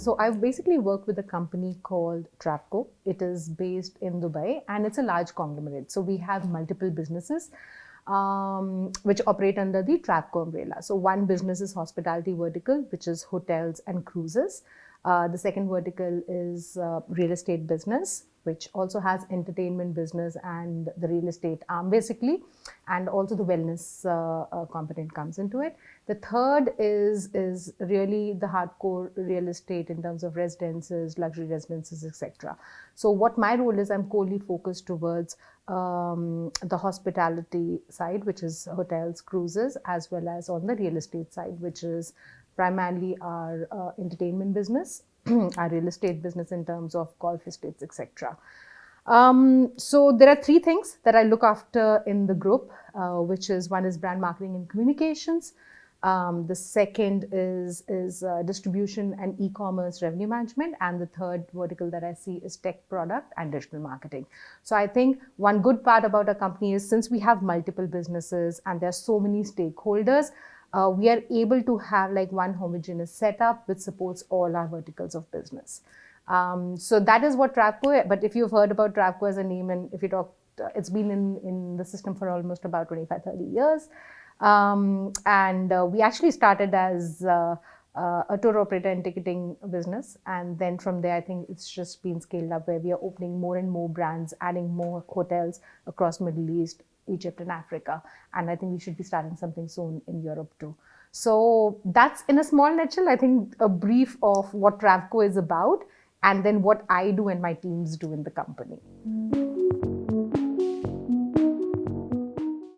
So I've basically worked with a company called Travco. It is based in Dubai and it's a large conglomerate. So we have multiple businesses um, which operate under the Travco umbrella. So one business is hospitality vertical, which is hotels and cruises. Uh, the second vertical is uh, real estate business, which also has entertainment business and the real estate arm basically, and also the wellness uh, uh, component comes into it. The third is, is really the hardcore real estate in terms of residences, luxury residences, etc. So what my role is, I'm wholly focused towards um, the hospitality side, which is hotels, cruises, as well as on the real estate side, which is primarily our uh, entertainment business our real estate business in terms of golf estates, etc. Um, so there are three things that I look after in the group, uh, which is one is brand marketing and communications. Um, the second is, is uh, distribution and e-commerce revenue management. And the third vertical that I see is tech product and digital marketing. So I think one good part about our company is since we have multiple businesses and there are so many stakeholders, uh, we are able to have like one homogeneous setup which supports all our verticals of business. Um, so that is what Travco, but if you've heard about Travco as a name and if you talk, uh, it's been in, in the system for almost about 25, 30 years. Um, and uh, we actually started as uh, uh, a tour operator and ticketing business. And then from there, I think it's just been scaled up where we are opening more and more brands, adding more hotels across Middle East, Egypt and Africa. And I think we should be starting something soon in Europe too. So that's in a small nutshell, I think a brief of what Travco is about and then what I do and my teams do in the company. Mm -hmm.